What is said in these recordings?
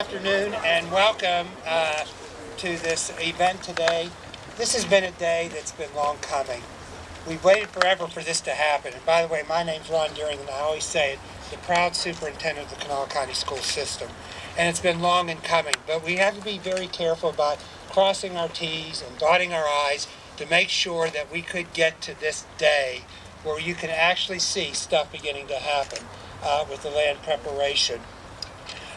afternoon and welcome uh, to this event today. This has been a day that's been long coming. We've waited forever for this to happen. And by the way, my name's Ron Duerring, and I always say it, the proud superintendent of the Kanawha County School System. And it's been long in coming, but we have to be very careful about crossing our T's and dotting our I's to make sure that we could get to this day where you can actually see stuff beginning to happen uh, with the land preparation.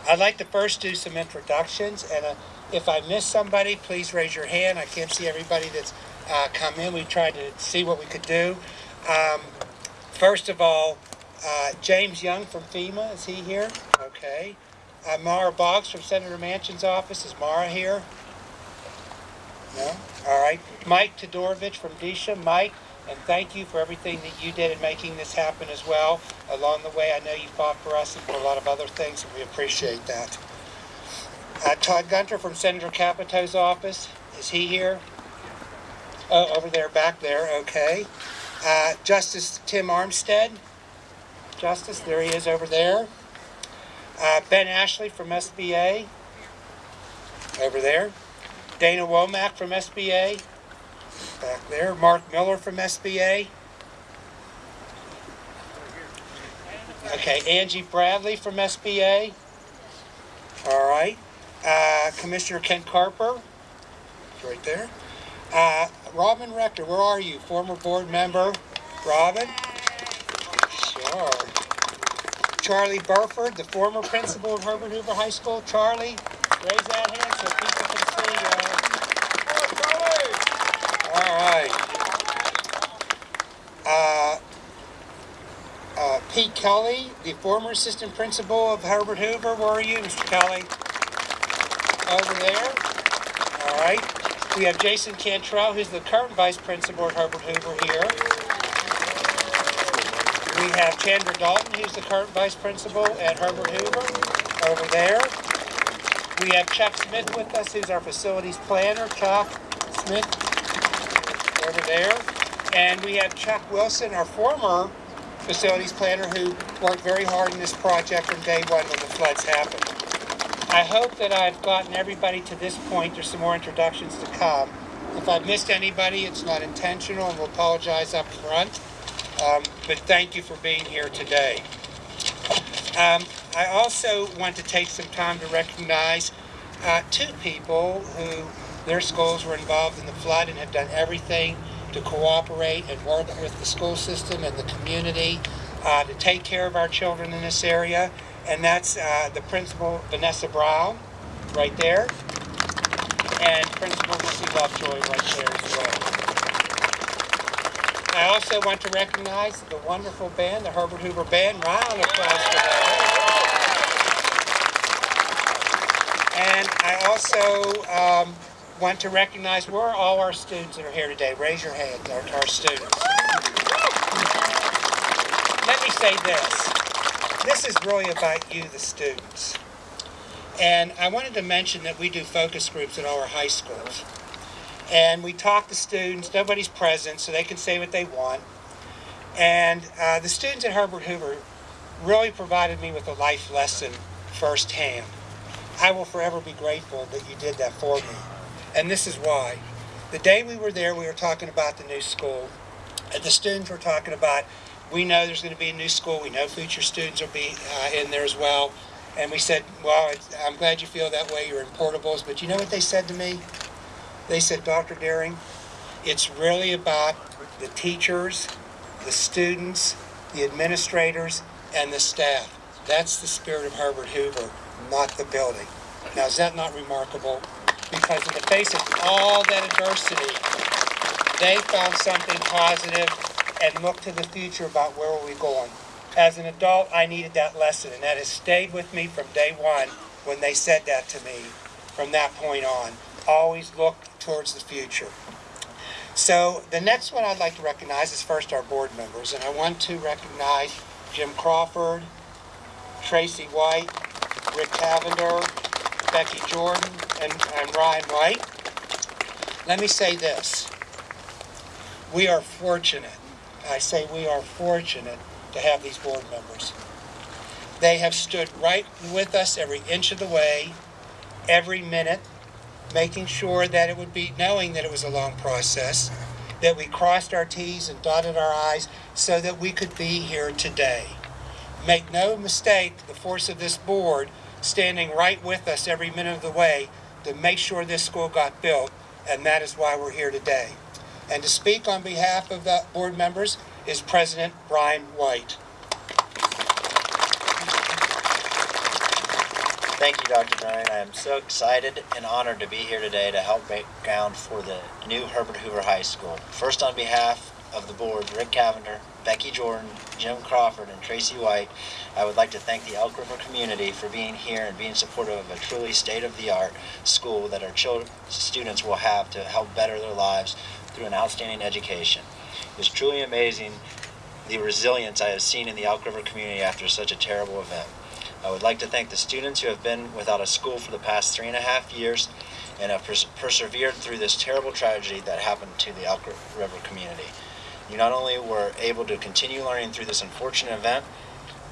I'd like to first do some introductions, and uh, if I miss somebody, please raise your hand. I can't see everybody that's uh, come in. We tried to see what we could do. Um, first of all, uh, James Young from FEMA, is he here? Okay. Uh, Mara Boggs from Senator Manchin's office, is Mara here? No? All right. Mike Todorovich from DSHA. Mike, and thank you for everything that you did in making this happen as well. Along the way, I know you fought for us and for a lot of other things, and we appreciate that. Uh, Todd Gunter from Senator Capito's office, is he here? Oh, over there, back there, okay. Uh, Justice Tim Armstead. Justice, there he is over there. Uh, ben Ashley from SBA, over there. Dana Womack from SBA, back there. Mark Miller from SBA. Okay, Angie Bradley from SBA. All right. Uh, Commissioner Ken Carper, right there. Uh, Robin Rector, where are you? Former board member. Robin? Sure. Charlie Burford, the former principal of Herbert Hoover High School. Charlie, raise that hand so people can see you. All right. Uh, uh, Pete Kelly, the former assistant principal of Herbert Hoover. Where are you, Mr. Kelly? Over there. All right. We have Jason Cantrell, who's the current vice principal at Herbert Hoover here. We have Chandra Dalton, who's the current vice principal at Herbert Hoover, over there. We have Chuck Smith with us, who's our facilities planner. Chuck Smith, over there. And we have Chuck Wilson, our former facilities planner, who worked very hard in this project from day one when the floods happened. I hope that I've gotten everybody to this point. There's some more introductions to come. If I've missed anybody, it's not intentional, and we'll apologize up front. Um, but thank you for being here today. Um, I also want to take some time to recognize uh, two people who their schools were involved in the flood and have done everything to cooperate and work with the school system and the community uh, to take care of our children in this area. And that's uh, the principal, Vanessa Brown, right there, and Principal Missy Lovejoy right there as well. I also want to recognize the wonderful band, the Herbert Hoover Band. Round applause for that. And I also um, want to recognize where are all our students that are here today. Raise your hands, our, our students. Let me say this. This is really about you, the students. And I wanted to mention that we do focus groups at all our high schools and we talk to students. Nobody's present, so they can say what they want. And uh, the students at Herbert Hoover really provided me with a life lesson firsthand. I will forever be grateful that you did that for me. And this is why. The day we were there, we were talking about the new school. The students were talking about, we know there's going to be a new school. We know future students will be uh, in there as well. And we said, well, I'm glad you feel that way. You're in portables. But you know what they said to me? They said, Dr. Duerring, it's really about the teachers, the students, the administrators, and the staff. That's the spirit of Herbert Hoover, not the building. Now, is that not remarkable? Because in the face of all that adversity, they found something positive and looked to the future about where are we going. As an adult, I needed that lesson, and that has stayed with me from day one when they said that to me from that point on. Always look towards the future. So the next one I'd like to recognize is first our board members, and I want to recognize Jim Crawford, Tracy White, Rick Cavender, Becky Jordan, and, and Ryan White. Let me say this. We are fortunate, I say we are fortunate to have these board members. They have stood right with us every inch of the way. every minute, making sure that it would be, knowing that it was a long process, that we crossed our Ts and dotted our Is so that we could be here today. Make no mistake, the force of this board standing right with us every minute of the way to make sure this school got built, and that is why we're here today. And to speak on behalf of the board members is President Brian White. Thank you, Dr. Duerring. I am so excited and honored to be here today to help make ground for the new Herbert Hoover High School. First, on behalf of the board, Rick Cavender, Becky Jordan, Jim Crawford, and Tracy White, I would like to thank the Elk River community for being here and being supportive of a truly state-of-the-art school that our children, students will have to help better their lives through an outstanding education. It's truly amazing the resilience I have seen in the Elk River community after such a terrible event. I would like to thank the students who have been without a school for the past three and a half years and have pers- persevered through this terrible tragedy that happened to the Elk River community. You not only were able to continue learning through this unfortunate event,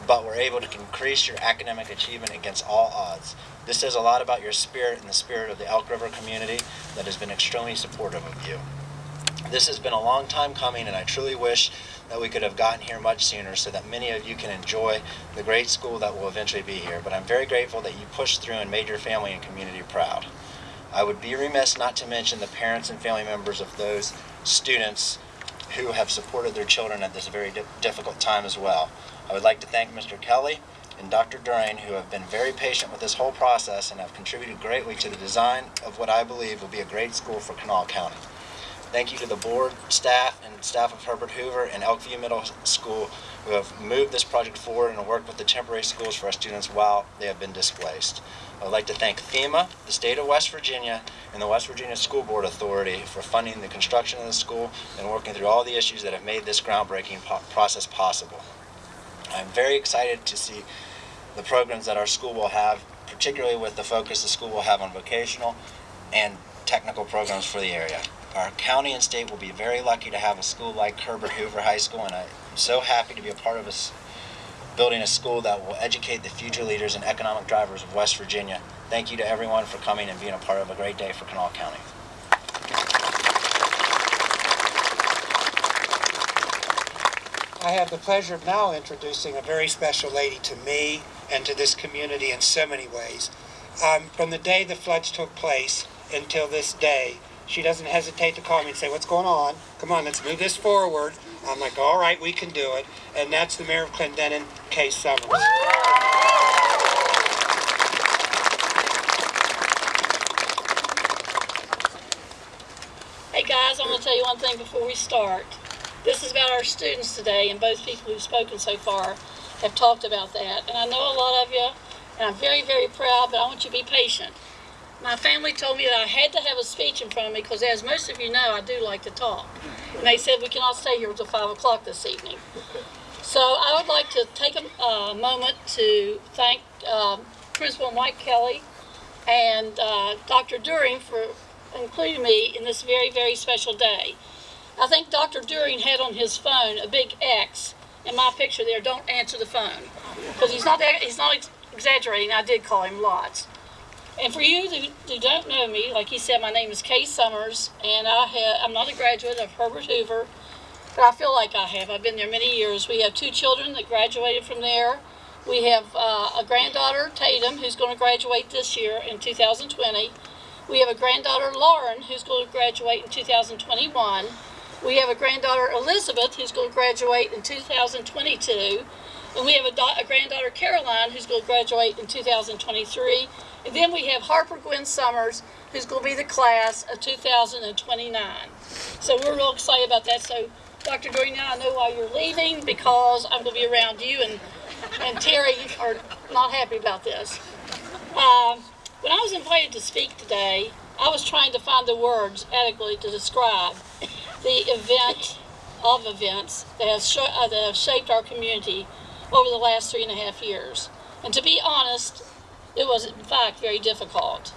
but were able to increase your academic achievement against all odds. This says a lot about your spirit and the spirit of the Elk River community that has been extremely supportive of you. This has been a long time coming, and I truly wish that we could have gotten here much sooner so that many of you can enjoy the great school that will eventually be here. But I'm very grateful that you pushed through and made your family and community proud. I would be remiss not to mention the parents and family members of those students who have supported their children at this very di- difficult time as well. I would like to thank Mr. Kelly and Dr. Duerring, who have been very patient with this whole process and have contributed greatly to the design of what I believe will be a great school for Kanawha County. Thank you to the board, staff, and staff of Herbert Hoover and Elkview Middle School who have moved this project forward and worked with the temporary schools for our students while they have been displaced. I would like to thank FEMA, the state of West Virginia, and the West Virginia School Board Authority for funding the construction of the school and working through all the issues that have made this groundbreaking po- process possible. I'm very excited to see the programs that our school will have, particularly with the focus the school will have on vocational and technical programs for the area. Our county and state will be very lucky to have a school like Herbert Hoover High School, and I'm so happy to be a part of us building a school that will educate the future leaders and economic drivers of West Virginia. Thank you to everyone for coming and being a part of a great day for Kanawha County. I have the pleasure of now introducing a very special lady to me and to this community in so many ways. Um, from the day the floods took place until this day, she doesn't hesitate to call me and say, What's going on? Come on, let's move this forward. I'm like, All right, we can do it. And that's the mayor of Clendenin, Kay Summers. Hey guys, I'm going to tell you one thing before we start. This is about our students today, and both people who've spoken so far have talked about that. And I know a lot of you, and I'm very, very proud, but I want you to be patient. My family told me that I had to have a speech in front of me because, as most of you know, I do like to talk. And they said we cannot stay here until 5 o'clock this evening. So I would like to take a uh, moment to thank um, Principal Mike Kelly and uh, Dr. Duerring for including me in this very, very special day. I think Dr. Duerring had on his phone a big X in my picture there. Don't answer the phone because he's not he's not ex- exaggerating. I did call him lots. And for you who, don't know me, like he said, my name is Kay Summers, and I have, I'm not a graduate of Herbert Hoover, but I feel like I have. I've been there many years. We have two children that graduated from there. We have uh, a granddaughter, Tatum, who's going to graduate this year in 2020. We have a granddaughter, Lauren, who's going to graduate in 2021. We have a granddaughter, Elizabeth, who's going to graduate in 2022. And we have a, a granddaughter, Caroline, who's going to graduate in 2023. And then we have Harper Gwen Summers, who's going to be the class of 2029. So we're real excited about that. So, Dr. Dory, now I know why you're leaving because I'm going to be around you, and, and Terry are not happy about this. Um, when I was invited to speak today, I was trying to find the words adequately to describe the event of events that have, uh, that have shaped our community over the last three and a half years. And to be honest, it was in fact very difficult.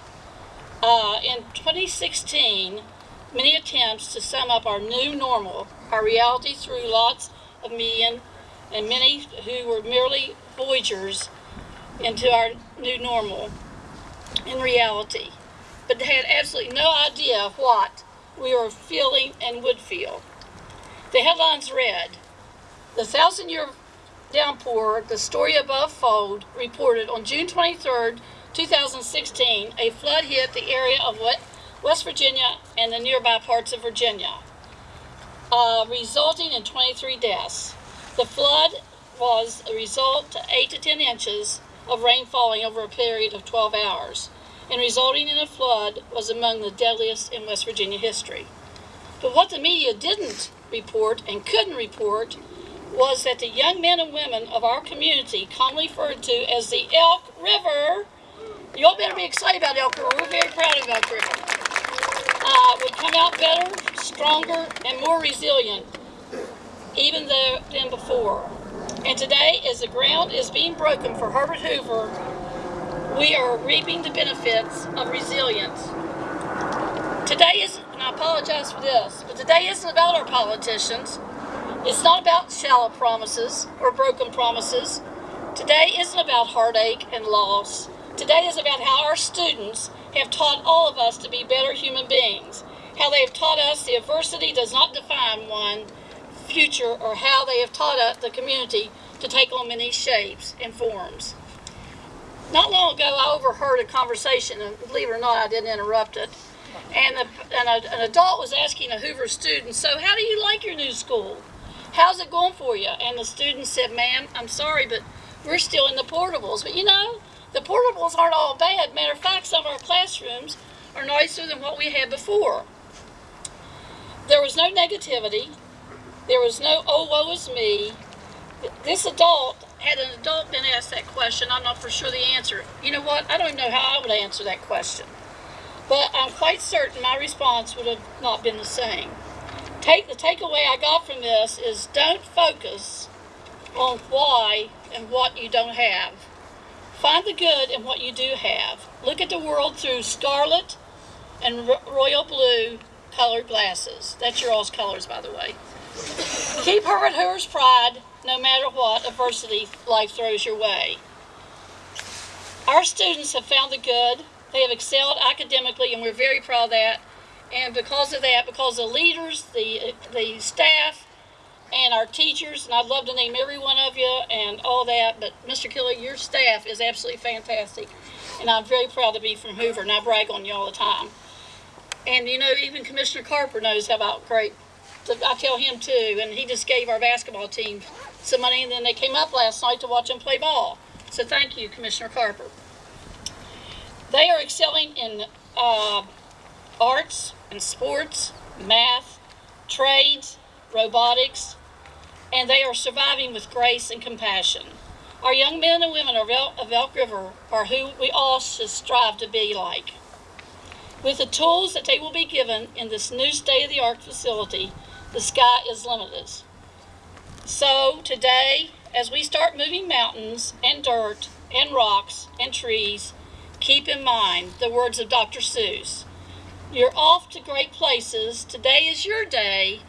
Uh, in 2016, many attempts to sum up our new normal, our reality through lots of media, and many who were merely voyagers into our new normal, in reality, but they had absolutely no idea what we were feeling and would feel. The headlines read The Thousand Year Downpour, the story above fold, reported on June 23rd, 2016, a flood hit the area of West Virginia and the nearby parts of Virginia, uh, resulting in 23 deaths. The flood was a result to 8 to 10 inches of rain falling over a period of 12 hours, and resulting in a flood was among the deadliest in West Virginia history. But what the media didn't report and couldn't report was that the young men and women of our community, commonly referred to as the Elk River, you all better be excited about Elk River. We're very proud of Elk River. Uh, would come out better, stronger, and more resilient, even though than before. And today, as the ground is being broken for Herbert Hoover, we are reaping the benefits of resilience. Today is, and I apologize for this, but today isn't about our politicians. It's not about shallow promises or broken promises. Today isn't about heartache and loss. Today is about how our students have taught all of us to be better human beings. How they have taught us the adversity does not define one future or how they have taught us, the community to take on many shapes and forms. Not long ago, I overheard a conversation, and believe it or not, I didn't interrupt it. And, and a, an adult was asking a Hoover student, So, how do you like your new school? How's it going for you? And the student said, Ma'am, I'm sorry, but we're still in the portables. But you know, the portables aren't all bad. Matter of fact, some of our classrooms are nicer than what we had before. There was no negativity. There was no, oh, woe is me. This adult, had an adult been asked that question, I'm not for sure the answer. You know what? I don't know how I would answer that question. But I'm quite certain my response would have not been the same. Take the takeaway I got from this is don't focus on why and what you don't have. Find the good in what you do have. Look at the world through scarlet and royal blue colored glasses. That's your all's colors, by the way. Keep her Herbert Hoover's pride no matter what adversity life throws your way. Our students have found the good. They have excelled academically, and we're very proud of that. And because of that, because the leaders, the the staff, and our teachers, and I'd love to name every one of you and all that, but Mr. Kelly, your staff is absolutely fantastic. And I'm very proud to be from Hoover, and I brag on you all the time. And you know, even Commissioner Carper knows how about great. I tell him too, and he just gave our basketball team some money, and then they came up last night to watch them play ball. So thank you, Commissioner Carper. They are excelling in uh, arts and sports, math, trades, robotics, and they are surviving with grace and compassion. Our young men and women of Elk, River are who we all should strive to be like. With the tools that they will be given in this new state of the art facility, the sky is limitless. So today, as we start moving mountains and dirt and rocks and trees, keep in mind the words of Dr. Seuss. You're off to great places. Today is your day.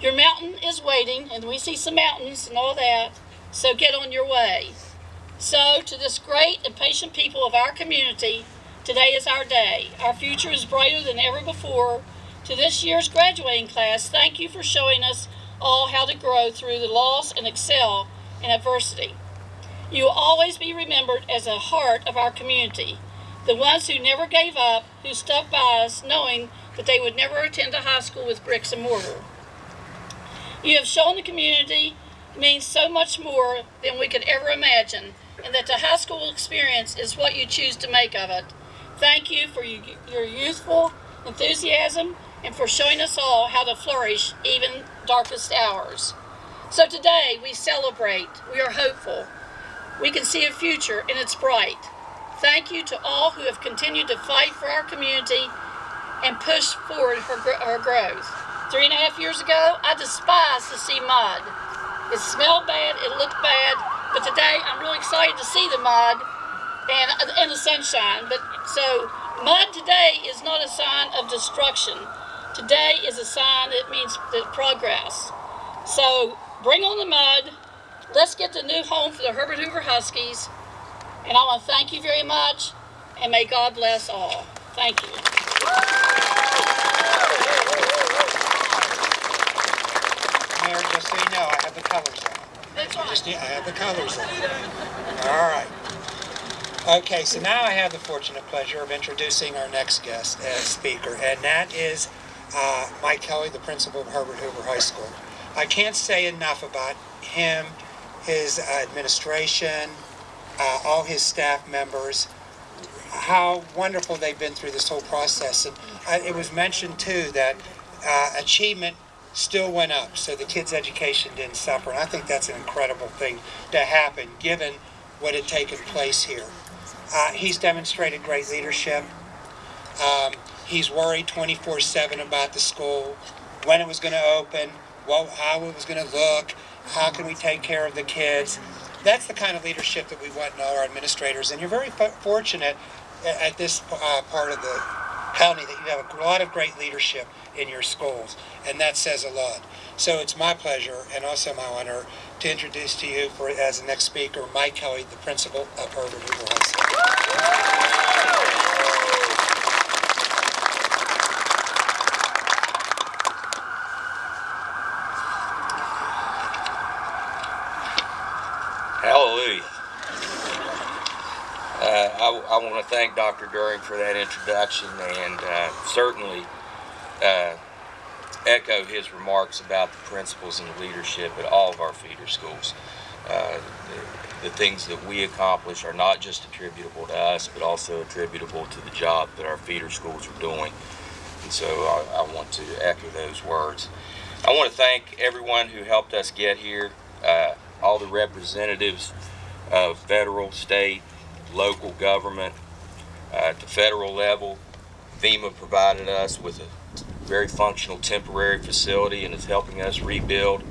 Your mountain is waiting, and we see some mountains and all that. So get on your way. So, to this great and patient people of our community, today is our day. Our future is brighter than ever before. To this year's graduating class, thank you for showing us all how to grow through the loss and excel in adversity. You will always be remembered as a heart of our community, the ones who never gave up, who stuck by us knowing that they would never attend a high school with bricks and mortar. You have shown the community means so much more than we could ever imagine, and that the high school experience is what you choose to make of it. Thank you for your youthful enthusiasm and for showing us all how to flourish even darkest hours. So today we celebrate, we are hopeful, we can see a future and it's bright. Thank you to all who have continued to fight for our community and push forward her, her growth. Three and a half years ago, I despised to see mud. It smelled bad, it looked bad, but today I'm really excited to see the mud and, and the sunshine. But so mud today is not a sign of destruction. Today is a sign that means that progress. So bring on the mud. Let's get the new home for the Herbert Hoover Huskies. And I want to thank you very much. and may God bless all. Thank you. Mayor, just so you know, I have the colors on. That's I just I have the colors on. All right. Okay, so now I have the fortunate pleasure of introducing our next guest as speaker, and that is uh, Mike Kelly, the principal of Herbert Hoover High School. I can't say enough about him, his administration, uh, all his staff members, how wonderful they've been through this whole process. And it was mentioned too that uh, achievement still went up, so the kids' education didn't suffer. And I think that's an incredible thing to happen, given what had taken place here. Uh, he's demonstrated great leadership. Um, he's worried 24/7 about the school, when it was going to open, what, how it was going to look, how can we take care of the kids. That's the kind of leadership that we want in all our administrators. And you're very fo- fortunate at this uh, part of the county that you have a lot of great leadership in your schools, and that says a lot. So it's my pleasure and also my honor to introduce to you for as the next speaker, Mike Kelly, the principal of Herbert Hoover High School. Hallelujah. Uh, I, I want to thank Dr. Duerring for that introduction and uh, certainly uh, echo his remarks about the principals and the leadership at all of our feeder schools. Uh, the, the things that we accomplish are not just attributable to us, but also attributable to the job that our feeder schools are doing. And so I, I want to echo those words. I want to thank everyone who helped us get here, uh, all the representatives of federal, state, local government. Uh, at the federal level, FEMA provided us with a very functional temporary facility and is helping us rebuild.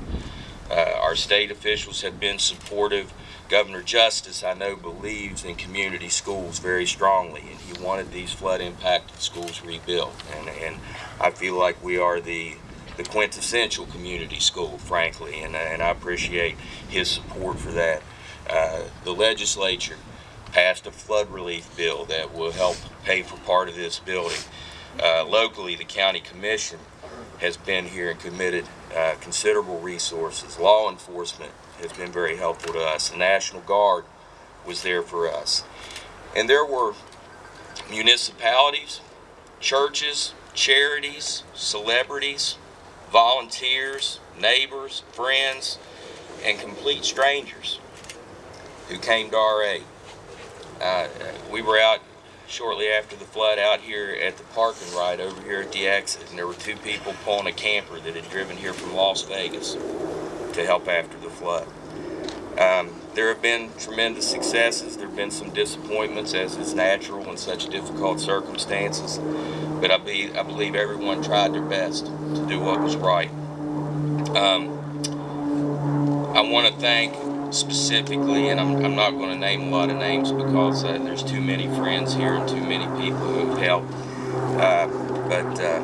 Uh, our state officials have been supportive. Governor Justice, I know, believes in community schools very strongly, and he wanted these flood impacted schools rebuilt. And, and I feel like we are the, the quintessential community school, frankly, and, and I appreciate his support for that. Uh, the legislature passed a flood relief bill that will help pay for part of this building. Uh, locally, the county commission has been here and committed uh, considerable resources. Law enforcement has been very helpful to us. The National Guard was there for us. And there were municipalities, churches, charities, celebrities, volunteers, neighbors, friends, and complete strangers who came to our aid. Uh, we were out shortly after the flood out here at the parking right over here at the exit, and there were two people pulling a camper that had driven here from Las Vegas to help after the flood. Um, there have been tremendous successes. There have been some disappointments, as is natural in such difficult circumstances. But I, be, I believe everyone tried their best to do what was right. Um, I want to thank specifically, and I'm, I'm not going to name a lot of names because uh, there's too many friends here and too many people who have helped. Uh, but uh,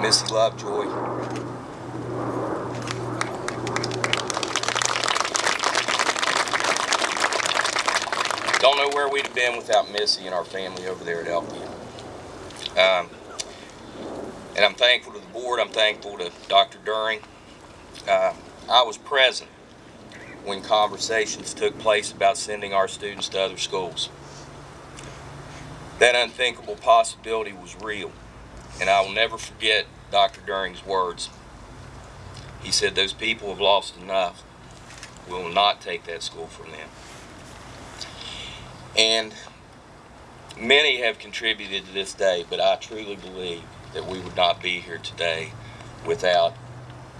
Missy Lovejoy, don't know where we'd have been without Missy and our family over there at Elkview. Um, and I'm thankful to the board. I'm thankful to Dr. Duerring. Uh, I was present when conversations took place about sending our students to other schools. That unthinkable possibility was real, and I will never forget Dr. Duerring's words. He said, Those people have lost enough. We will not take that school from them. And many have contributed to this day, but I truly believe that we would not be here today without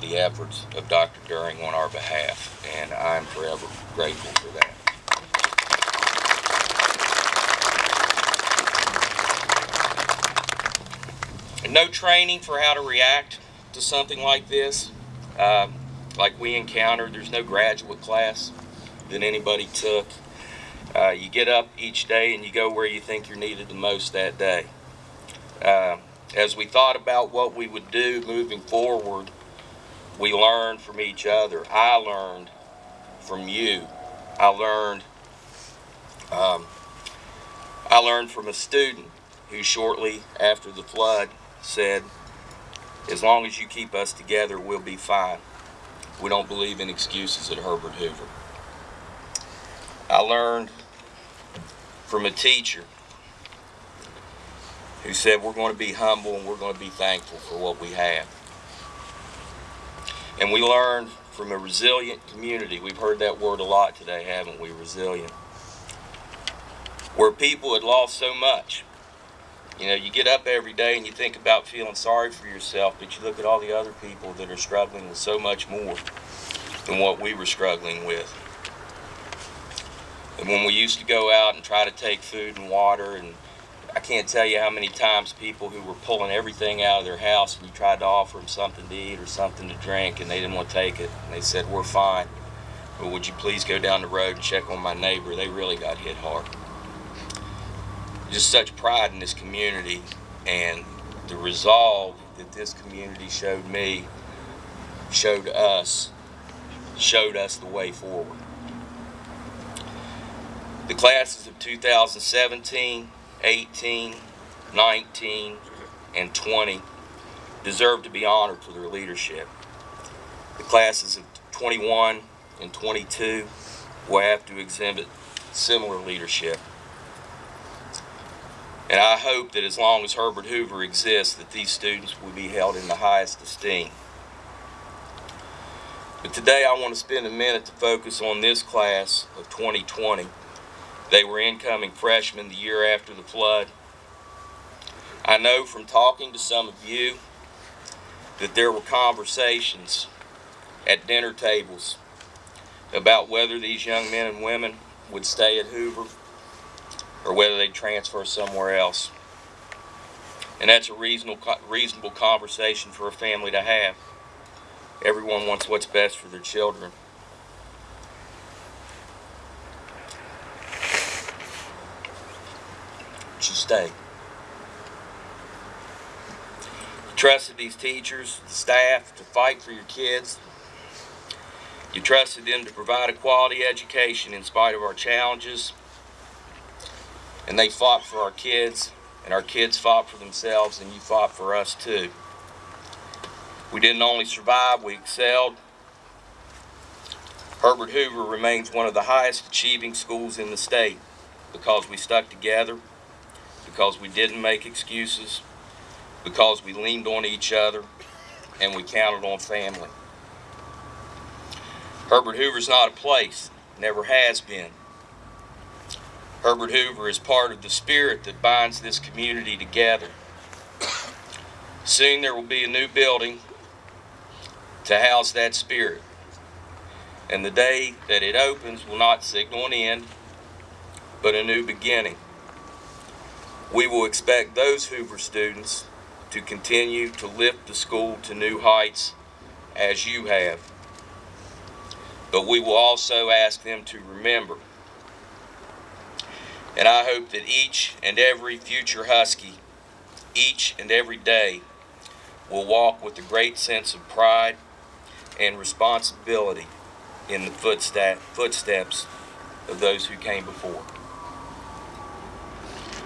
the efforts of Dr. Duerring on our behalf, and I'm forever grateful for that. And no training for how to react to something like this, um, like we encountered. There's no graduate class that anybody took. Uh, you get up each day and you go where you think you're needed the most that day. Uh, as we thought about what we would do moving forward, we learned from each other. I learned from you. I learned um, I learned from a student who shortly after the flood said, as long as you keep us together, we'll be fine. We don't believe in excuses at Herbert Hoover. I learned from a teacher who said we're going to be humble and we're going to be thankful for what we have. And we learned from a resilient community. We've heard that word a lot today, haven't we? Resilient. Where people had lost so much. You know, you get up every day and you think about feeling sorry for yourself, but you look at all the other people that are struggling with so much more than what we were struggling with. And when we used to go out and try to take food and water, and I can't tell you how many times people who were pulling everything out of their house and you tried to offer them something to eat or something to drink and they didn't want to take it. And they said, We're fine. But would you please go down the road and check on my neighbor? They really got hit hard just such pride in this community and the resolve that this community showed me, showed us, showed us the way forward. The classes of 2017, 18, 19, and 20 deserve to be honored for their leadership. The classes of 21 and 22 will have to exhibit similar leadership. And I hope that as long as Herbert Hoover exists, that these students will be held in the highest esteem. But today I want to spend a minute to focus on this class of 2020. They were incoming freshmen the year after the flood. I know from talking to some of you that there were conversations at dinner tables about whether these young men and women would stay at Hoover or whether they'd transfer somewhere else. And that's a reasonable, reasonable conversation for a family to have. Everyone wants what's best for their children. You stay. You trusted these teachers, the staff to fight for your kids. You trusted them to provide a quality education in spite of our challenges and they fought for our kids, and our kids fought for themselves, and you fought for us too. We didn't only survive, we excelled. Herbert Hoover remains one of the highest achieving schools in the state because we stuck together, because we didn't make excuses, because we leaned on each other, and we counted on family. Herbert Hoover's not a place, never has been. Herbert Hoover is part of the spirit that binds this community together. Soon there will be a new building to house that spirit. And the day that it opens will not signal an end, but a new beginning. We will expect those Hoover students to continue to lift the school to new heights as you have. But we will also ask them to remember and I hope that each and every future Husky, each and every day, will walk with a great sense of pride and responsibility in the footsteps of those who came before.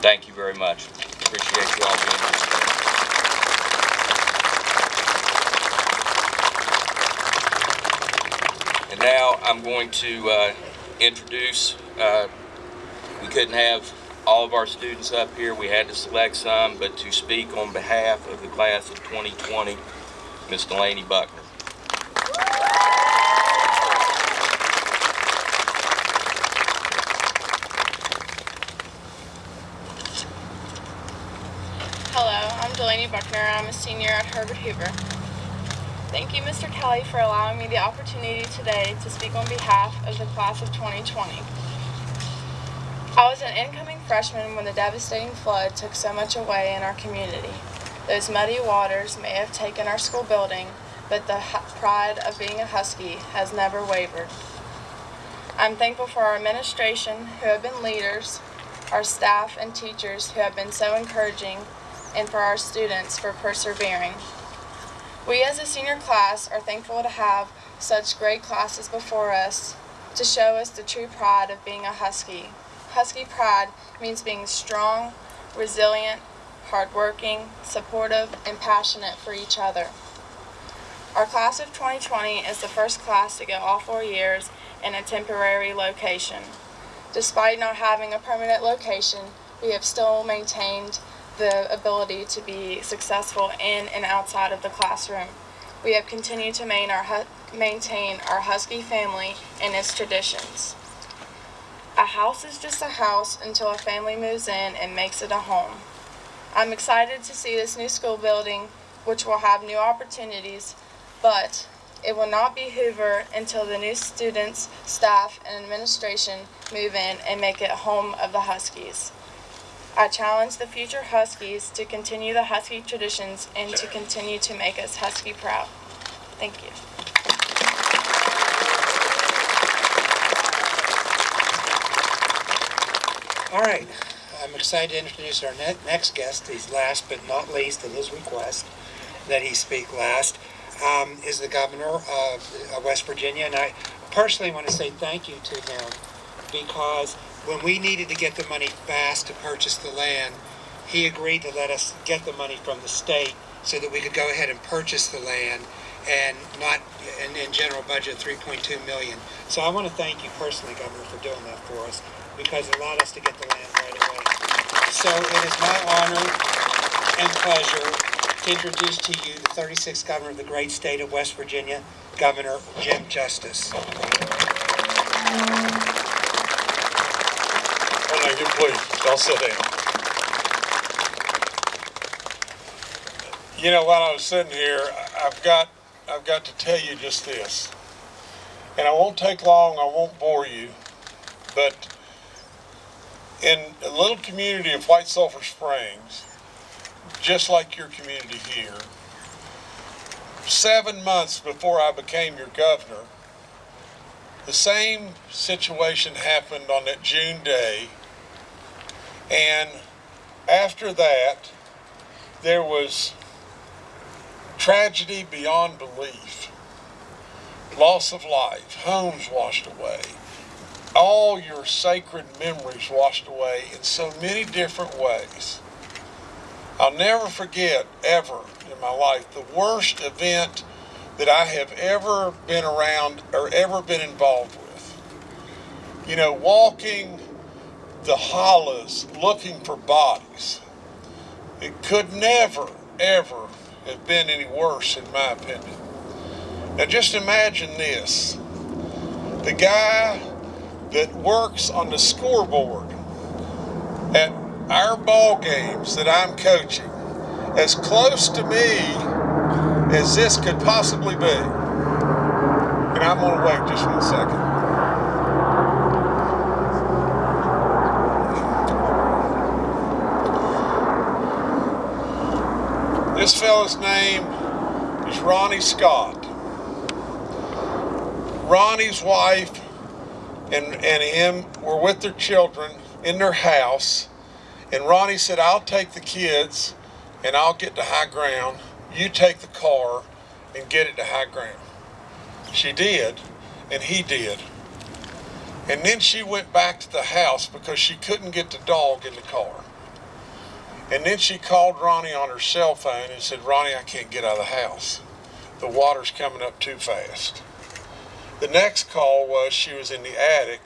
Thank you very much. Appreciate you all being here. And now I'm going to uh, introduce uh, we couldn't have all of our students up here. We had to select some, but to speak on behalf of the class of 2020, Ms. Delaney Buckner. Hello, I'm Delaney Buckner. I'm a senior at Herbert Hoover. Thank you, Mr. Kelly, for allowing me the opportunity today to speak on behalf of the class of 2020. I was an incoming freshman when the devastating flood took so much away in our community. Those muddy waters may have taken our school building, but the pride of being a Husky has never wavered. I'm thankful for our administration who have been leaders, our staff and teachers who have been so encouraging, and for our students for persevering. We as a senior class are thankful to have such great classes before us to show us the true pride of being a Husky Husky pride means being strong, resilient, hardworking, supportive, and passionate for each other. Our class of 2020 is the first class to go all four years in a temporary location. Despite not having a permanent location, we have still maintained the ability to be successful in and outside of the classroom. We have continued to main our, maintain our Husky family and its traditions. A house is just a house until a family moves in and makes it a home. I'm excited to see this new school building, which will have new opportunities, but it will not be Hoover until the new students, staff, and administration move in and make it home of the Huskies. I challenge the future Huskies to continue the Husky traditions and to continue to make us Husky proud. Thank you. All right, I'm excited to introduce our ne- next guest. He's last but not least in his request that he speak last. Um, is the governor of West Virginia, and I personally want to say thank you to him because when we needed to get the money fast to purchase the land, he agreed to let us get the money from the state so that we could go ahead and purchase the land and not in, in general budget 3.2 million. So I want to thank you personally, Governor, for doing that for us because it allowed us to get the land right away. So it is my honor and pleasure to introduce to you the 36th governor of the great state of West Virginia, Governor Jim Justice. Thank you, please, y'all sit down. You know, while I was sitting here, I've got, I've got to tell you just this. And I won't take long, I won't bore you, but in a little community of White Sulphur Springs, just like your community here, seven months before I became your governor, the same situation happened on that June day. And after that, there was tragedy beyond belief. Loss of life, homes washed away, all your sacred memories washed away in so many different ways. I'll never forget ever in my life the worst event that I have ever been around or ever been involved with. You know, walking the hollows looking for bodies. It could never, ever have been any worse, in my opinion. Now, just imagine this the guy that works on the scoreboard at our ball games that I'm coaching, as close to me as this could possibly be. And I'm going to wait just one second. This fella's name is Ronnie Scott. Ronnie's wife and, and him were with their children in their house. And Ronnie said, I'll take the kids and I'll get to high ground. You take the car and get it to high ground. She did, and he did. And then she went back to the house because she couldn't get the dog in the car. And then she called Ronnie on her cell phone and said, Ronnie, I can't get out of the house. The water's coming up too fast. The next call was she was in the attic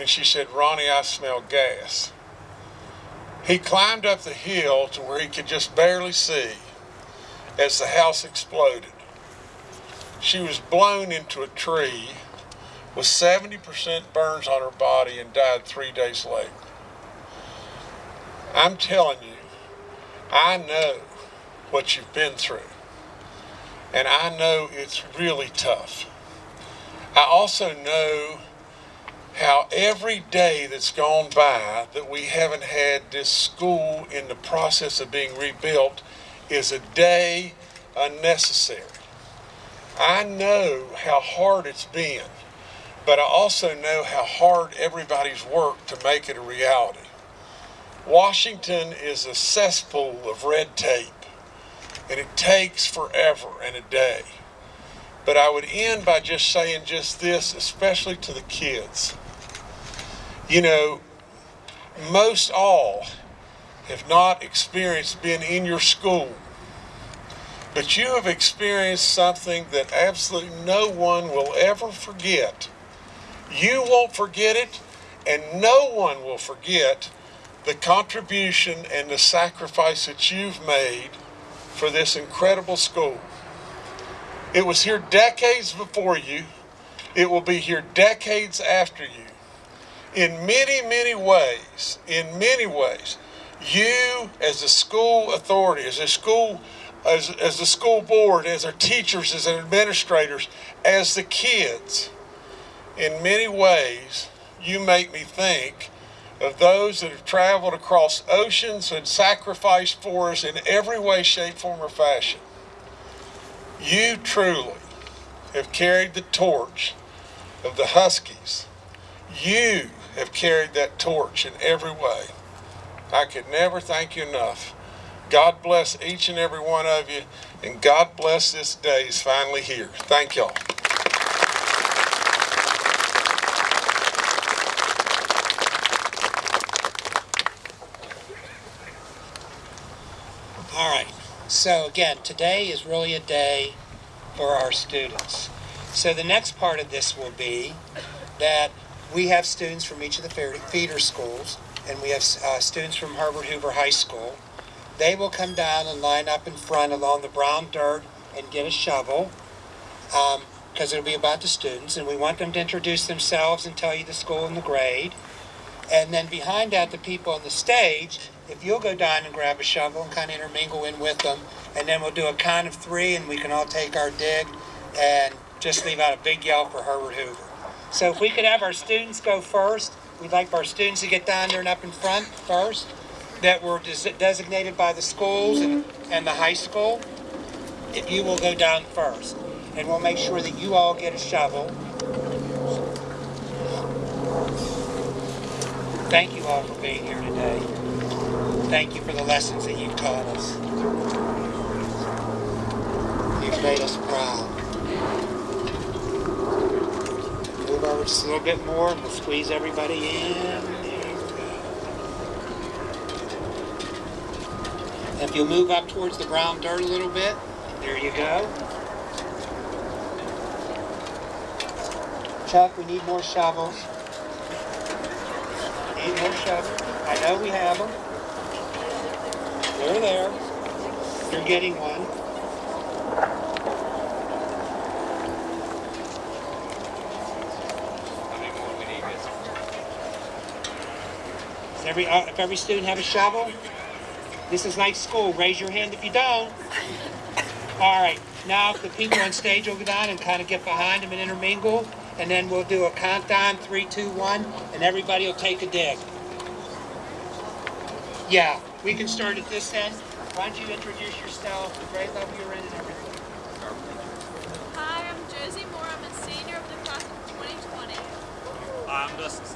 and she said, Ronnie, I smell gas. He climbed up the hill to where he could just barely see as the house exploded. She was blown into a tree with 70% burns on her body and died three days later. I'm telling you, I know what you've been through. And I know it's really tough. I also know how every day that's gone by that we haven't had this school in the process of being rebuilt is a day unnecessary. I know how hard it's been, but I also know how hard everybody's worked to make it a reality. Washington is a cesspool of red tape, and it takes forever and a day. But I would end by just saying just this, especially to the kids. You know, most all have not experienced being in your school. But you have experienced something that absolutely no one will ever forget. You won't forget it, and no one will forget the contribution and the sacrifice that you've made for this incredible school. It was here decades before you. It will be here decades after you. In many, many ways, in many ways, you as a school authority, as a school, as, as the school board, as our teachers, as our administrators, as the kids, in many ways, you make me think of those that have traveled across oceans and sacrificed for us in every way, shape, form, or fashion. You truly have carried the torch of the Huskies. You have carried that torch in every way. I could never thank you enough. God bless each and every one of you, and God bless this day is finally here. Thank y'all. All right. So again, today is really a day for our students. So the next part of this will be that we have students from each of the feeder schools, and we have uh, students from Herbert Hoover High School. They will come down and line up in front along the brown dirt and get a shovel, because it'll be about the students, and we want them to introduce themselves and tell you the school and the grade. And then behind that, the people on the stage, if you'll go down and grab a shovel and kind of intermingle in with them, and then we'll do a count of three, and we can all take our dig and just leave out a big yell for Herbert Hoover. So if we could have our students go first, we'd like for our students to get down there and up in front first, that were des- designated by the schools and, and the high school. If you will go down first, and we'll make sure that you all get a shovel. Thank you all for being here today. Thank you for the lessons that you've taught us. You've made us proud. Move over just a little bit more and we'll squeeze everybody in. If you'll move up towards the brown dirt a little bit, there you go. Chuck, we need more shovels. Need more shovels. I know we have them. They're there. You're getting one. Does every, uh, if every student have a shovel? This is like school. Raise your hand if you don't. All right. Now, if the people on stage will go down and kind of get behind them and intermingle, and then we'll do a countdown, three, two, one, and everybody will take a dig. Yeah, we can start at this end. Why don't you introduce yourself, the grade level you're in, and everything? Hi, I'm Josie Moore. I'm a senior of the class of 2020. I'm Dustin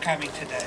coming today.